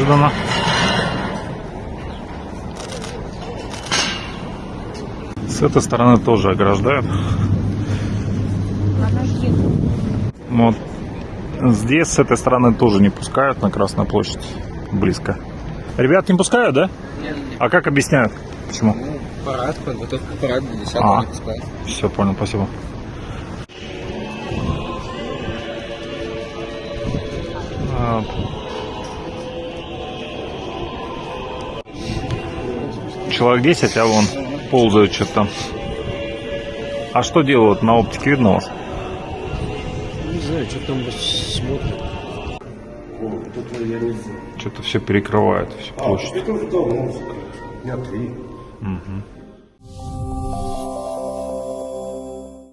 неожиданно. С этой стороны тоже ограждают. Вот. Здесь, с этой стороны, тоже не пускают на Красную площадь. Близко. Ребят не пускают, да? Нет. А как объясняют? Почему? Ну, парад, подготовка к параду, 10 А. не пускают. Все, понял, спасибо. Человек 10, а вон ползают что-то там. А что делают на оптике видно вас? Не знаю, что там смотрят. Что-то все перекрывает, всю площадь. это же давно. Три. Мгм.